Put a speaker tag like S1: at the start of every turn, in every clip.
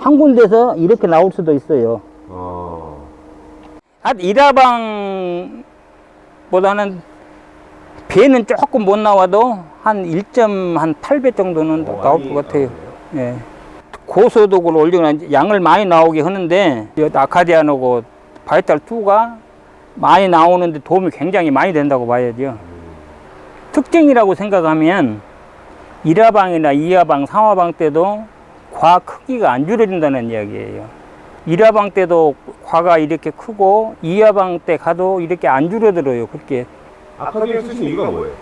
S1: 한 군데서 이렇게 나올 수도 있어요.
S2: 어.
S1: 한 일화방보다는 배는 조금 못 나와도 한 1.8배 정도는
S2: 어,
S1: 나올 것 같아요.
S2: 나오네요.
S1: 예. 고소득을 올리거나 양을 많이 나오게 하는데 이 아카디안하고 바이탈 2가 많이 나오는데 도움이 굉장히 많이 된다고 봐야죠. 특징이라고 생각하면 1화방이나 2화방, 3화방 때도 과 크기가 안 줄어든다는 이야기예요. 1화방 때도 과가 이렇게 크고 2화방 때 가도 이렇게 안 줄어들어요. 그렇게.
S2: 아카디에 쓰신 이유가 뭐예요?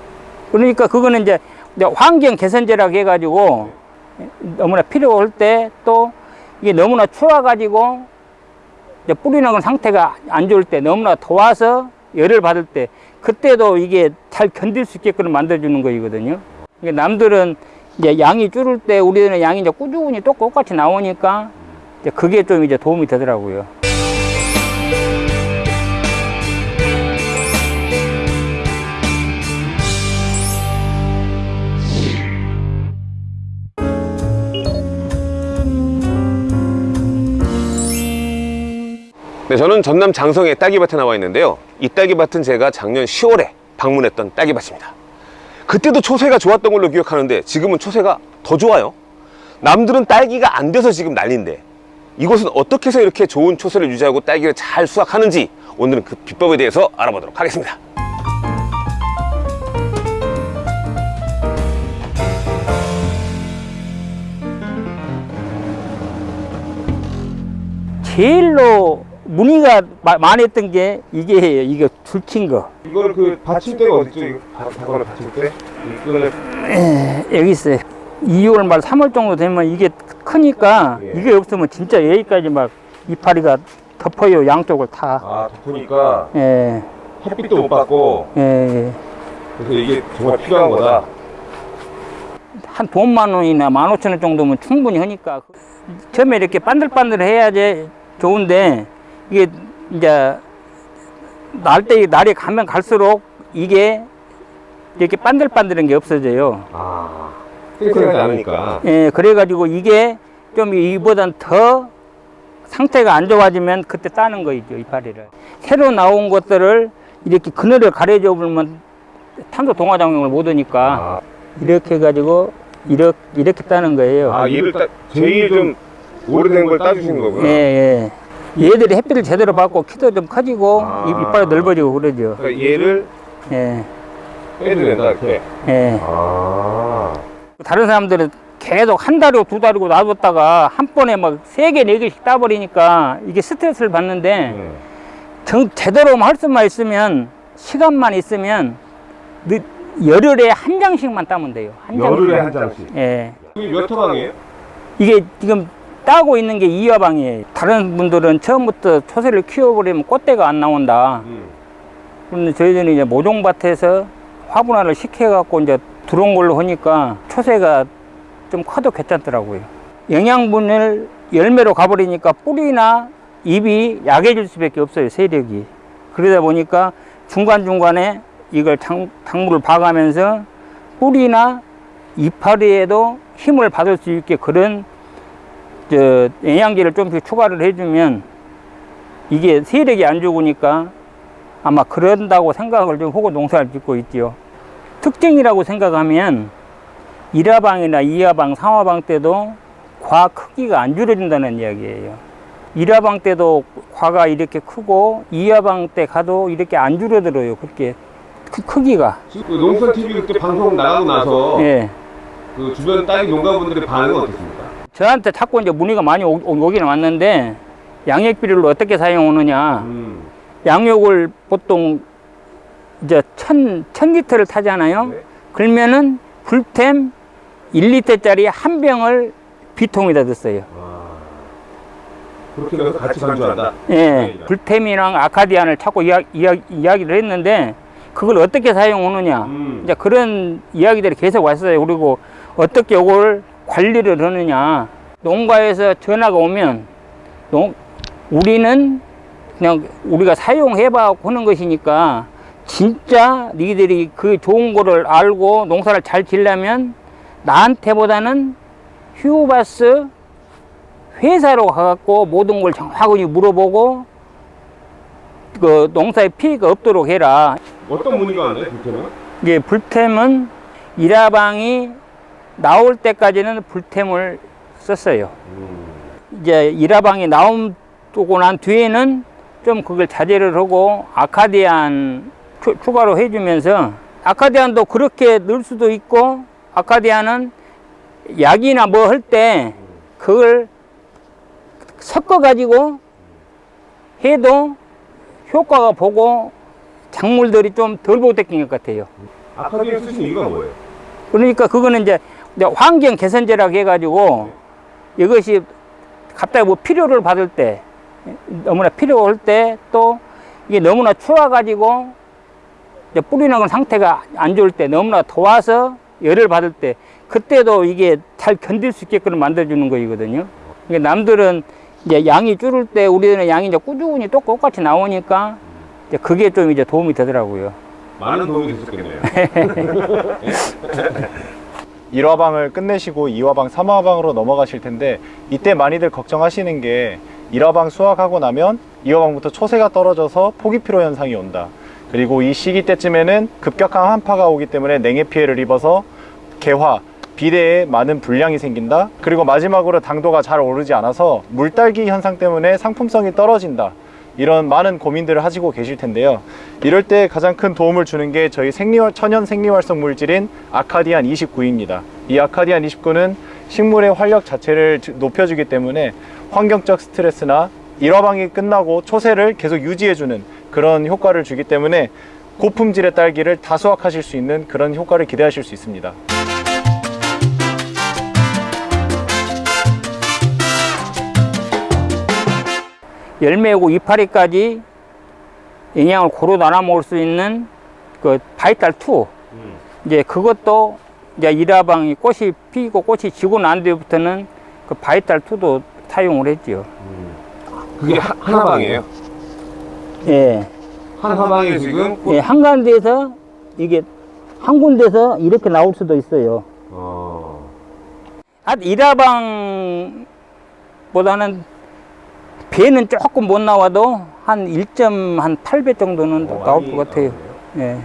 S1: 그러니까 그거는 이제 환경 개선제라고 해가지고 너무나 필요할 때 또 이게 너무나 추워가지고 뿌리 나는 상태가 안 좋을 때 너무나 더워서 열을 받을 때 그때도 이게 잘 견딜 수 있게끔 만들어주는 거이거든요. 그러니까 남들은 이제 양이 줄을 때 우리는 양이 이제 꾸준히 또 똑같이 나오니까 이제 그게 좀 이제 도움이 되더라고요.
S2: 네, 저는 전남 장성의 딸기밭에 나와 있는데요. 이 딸기밭은 제가 작년 10월에 방문했던 딸기밭입니다. 그때도 초세가 좋았던 걸로 기억하는데 지금은 초세가 더 좋아요. 남들은 딸기가 안 돼서 지금 난리인데 이곳은 어떻게 해서 이렇게 좋은 초세를 유지하고 딸기를 잘 수확하는지 오늘은 그 비법에 대해서 알아보도록 하겠습니다.
S1: 제일로 문의가 마- 많이 했던 게 이게예요. 이게 줄친 거.
S2: 이걸 그 받침대가 어딨죠? 이거 바거나 받침대? 이거는
S1: 여기 있어요. 2월 말 3월 정도 되면 이게 크니까
S2: 예.
S1: 이게 없으면 진짜 여기까지 막 이파리가 덮어요. 양쪽을 다.
S2: 아 덮으니까
S1: 예,
S2: 햇빛도 못 받고
S1: 예, 예.
S2: 그래서 이게 정말 필요한 거다.
S1: 한 돈만 원이나 만 오천 원 정도면 충분히 하니까 처음에 이렇게 반들반들 해야지 좋은데 이게 이제 날때 날이 가면 갈수록 이게 이렇게 반들반들한 게 없어져요.
S2: 아 탱탱하지 않으니까.
S1: 예, 그래가지고 이게 좀 이보단 더 상태가 안 좋아지면 그때 따는 거이죠, 이파리를. 새로 나온 것들을 이렇게 그늘을 가려져 보면 탄소 동화 작용을 못 하니까
S2: 아,
S1: 이렇게 해가지고 이렇게, 이렇게 따는 거예요.
S2: 아 얘를 따, 제일 좀 오래된 걸 따주시는 거구나.
S1: 예, 예. 얘들이 햇빛을 제대로 받고 키도 좀 커지고
S2: 아.
S1: 이 이빨이 넓어지고 그러죠.
S2: 그러니까 얘를
S1: 예,
S2: 빼드낸다 이렇게.
S1: 예.
S2: 아.
S1: 다른 사람들은 계속 한 달이고 두 달이고 놔뒀다가 한 번에 막 세 개, 네 개씩 따버리니까 이게 스트레스를 받는데
S2: 네.
S1: 정, 제대로 할 수만 있으면 시간만 있으면 늦- 열흘에 한 장씩만 따면 돼요. 한
S2: 열흘에
S1: 장씩.
S2: 한 장씩.
S1: 예.
S2: 이게 몇 호방이에요?
S1: 이게 지금 따고 있는 게 이화방이에요. 다른 분들은 처음부터 초세를 키워버리면 꽃대가 안 나온다.
S2: 음.
S1: 그런데 저희들은 이제 모종밭에서 화분화를 시켜갖고 이제 들어온 걸로 하니까 초세가 좀 커도 괜찮더라고요. 영양분을 열매로 가버리니까 뿌리나 잎이 약해질 수밖에 없어요, 세력이. 그러다 보니까 중간중간에 이걸 당, 당물을 봐가면서 뿌리나 이파리에도 힘을 받을 수 있게 그런 저 영양제를 좀씩 추가를 해주면 이게 세력이 안 죽으니까 아마 그런다고 생각을 좀 하고 농사를 짓고 있지요. 특징이라고 생각하면 1화방이나 2화방, 3화방 때도 과 크기가 안 줄어든다는 이야기예요. 1화방 때도 과가 이렇게 크고 2화방 때 가도 이렇게 안 줄어들어요. 그렇게 크, 크기가.
S2: 그 농사 TV 그때 방송 나가고 나서
S1: 예.
S2: 그 주변 딸기 농가분들의 반응은 어떻습니까?
S1: 저한테 자꾸 이제 문의가 많이 오, 오- 오기는 왔는데 양액 비료를 어떻게 사용하느냐.
S2: 음.
S1: 양액을 보통 이제 천, 천 리터를 타잖아요.
S2: 네.
S1: 그러면은 불템 1리터짜리 한 병을 비통에다 넣었어요.
S2: 와. 그렇게 해서 같이 간주한다.
S1: 예,
S2: 네.
S1: 불템이랑 아카디안을 자꾸 이야, 이야, 이야기를 했는데 그걸 어떻게 사용하느냐.
S2: 음.
S1: 이제 그런 이야기들이 계속 왔어요. 그리고 어떻게 이걸 관리를 하느냐. 농가에서 전화가 오면 농, 우리는 그냥 우리가 사용해 봐 하는 것이니까 진짜 니들이 그 좋은 거를 알고 농사를 잘 지려면 나한테보다는 휴바스 회사로 가갖고 모든 걸 정확하게 물어보고 그 농사에 피해가 없도록 해라.
S2: 어떤 문의가 왔나요, 불편은?
S1: 이게 불템은 일화방이 나올 때까지는 불템을 썼어요. 이제 일화방이 나오고 난 뒤에는 좀 그걸 자제를 하고 아카디안 추, 추가로 해주면서 아카디안도 그렇게 넣을 수도 있고 아카디안은 약이나 뭐 할 때 그걸 섞어 가지고 해도 효과가 보고 작물들이 좀 덜 보태긴 것 같아요.
S2: 아카디아 쓰신 이유가 뭐예요?
S1: 그러니까 그거는 이제 환경 개선제라고 해가지고 이것이 갑자기 뭐 필요를 받을 때 너무나 필요할 때 또 이게 너무나 추워가지고 이제 뿌리 나는 상태가 안 좋을 때 너무나 더워서 열을 받을 때 그때도 이게 잘 견딜 수 있게끔 만들어주는 거이거든요. 그러니까 남들은 이제 양이 줄을 때 우리는 양이 이제 꾸준히 또 똑같이 나오니까 이제 그게 좀 이제 도움이 되더라고요.
S2: 많은 도움이 되셨겠네요.
S3: 1화방을 끝내시고 2화방, 3화방으로 넘어가실 텐데 이때 많이들 걱정하시는 게 1화방 수확하고 나면 2화방부터 초세가 떨어져서 포기 피로 현상이 온다. 그리고 이 시기 때쯤에는 급격한 한파가 오기 때문에 냉해 피해를 입어서 개화, 비대에 많은 불량이 생긴다. 그리고 마지막으로 당도가 잘 오르지 않아서 물딸기 현상 때문에 상품성이 떨어진다. 이런 많은 고민들을 하시고 계실 텐데요. 이럴 때 가장 큰 도움을 주는 게 저희 생리활, 천연 생리활성 물질인 아카디안 29입니다. 이 아카디안 29는 식물의 활력 자체를 주- 높여주기 때문에 환경적 스트레스나 일화방이 끝나고 초세를 계속 유지해주는 그런 효과를 주기 때문에 고품질의 딸기를 다 수확하실 수 있는 그런 효과를 기대하실 수 있습니다.
S1: 열매고 이파리까지 영양을 고루 나눠 먹을 수 있는 그 바이탈 2 이제 그것도 이제 일화방이 꽃이 피고 꽃이 지고 난 뒤부터는 그 바이탈 2도 사용을 했지요.
S2: 그게 하, 하나방이에요.
S1: 예.
S2: 한 화방에 지금
S1: 예, 한 군데에서 이게 한 군데서 이렇게 나올 수도 있어요.
S2: 어...
S1: 한 일화방보다는 배는 조금 못 나와도 한 1.8배 정도는
S2: 어,
S1: 나올 것 같아요. 예.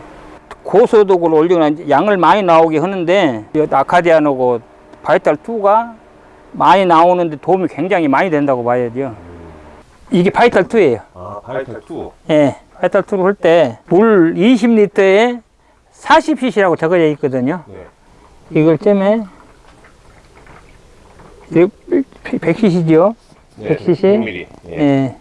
S1: 고소득을 올리거나 양을 많이 나오게 하는데 이 아카디안하고 바이탈 2가 많이 나오는데 도움이 굉장히 많이 된다고 봐야죠. 이게 바이탈 2예요.
S2: 아, 바이탈 2.
S1: 예. 바이탈 2를 할 때 물 20리터에 40cc라고 적어져 있거든요.
S2: 네.
S1: 이걸 쯤에 100cc죠.
S2: 네,
S1: 100cc?
S2: 100ml. 예.
S1: 예.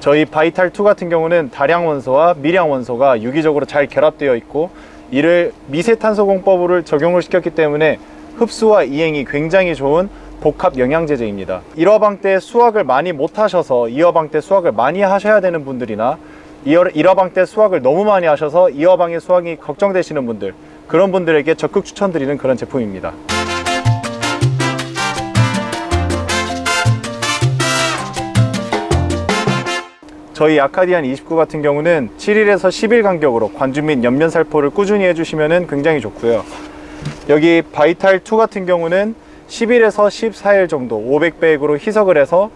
S3: 저희 바이탈2 같은 경우는 다량 원소와 미량 원소가 유기적으로 잘 결합되어 있고 이를 미세탄소 공법을 적용을 시켰기 때문에 흡수와 이행이 굉장히 좋은 복합 영양제제입니다. 1화방 때 수확을 많이 못 하셔서 2화방 때 수확을 많이 하셔야 되는 분들이나 1화방 때 수확을 너무 많이 하셔서 2화방의 수확이 걱정되시는 분들 그런 분들에게 적극 추천드리는 그런 제품입니다. 저희 아카디안 29 같은 경우는 7일에서 10일 간격으로 관주 및 옆면 살포를 꾸준히 해주시면 굉장히 좋고요. 여기 바이탈 2 같은 경우는 10일에서 14일 정도 500배액으로 희석을 해서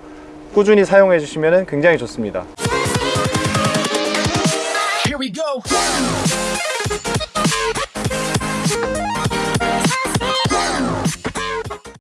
S3: 꾸준히 사용해 주시면 굉장히 좋습니다.